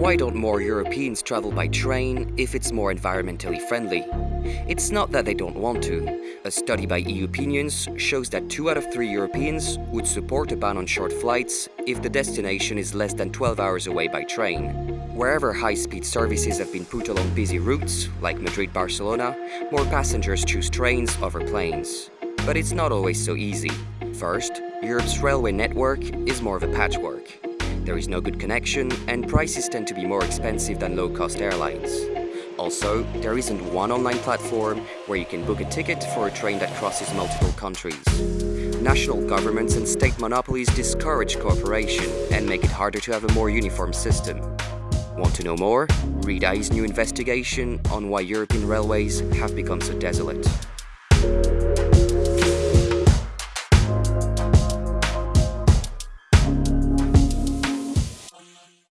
Why don't more Europeans travel by train if it's more environmentally friendly? It's not that they don't want to. A study by EU Opinions shows that 2 out of 3 Europeans would support a ban on short flights if the destination is less than 12 hours away by train. Wherever high-speed services have been put along busy routes, like Madrid-Barcelona, more passengers choose trains over planes. But it's not always so easy. First, Europe's railway network is more of a patchwork. There is no good connection and prices tend to be more expensive than low-cost airlines. Also, there isn't one online platform where you can book a ticket for a train that crosses multiple countries. National governments and state monopolies discourage cooperation and make it harder to have a more uniform system. Want to know more? Read IE's new investigation on why European railways have become so desolate.